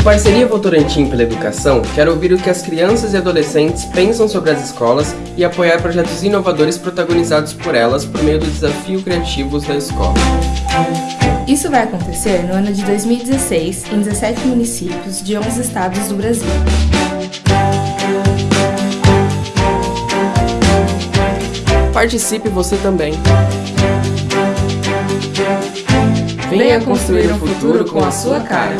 O Parceria Votorantim pela Educação quer ouvir o que as crianças e adolescentes pensam sobre as escolas e apoiar projetos inovadores protagonizados por elas por meio do desafio Criativos da Escola. Isso vai acontecer no ano de 2016 em 17 municípios de 11 estados do Brasil. Participe você também! Venha construir um futuro com a sua cara!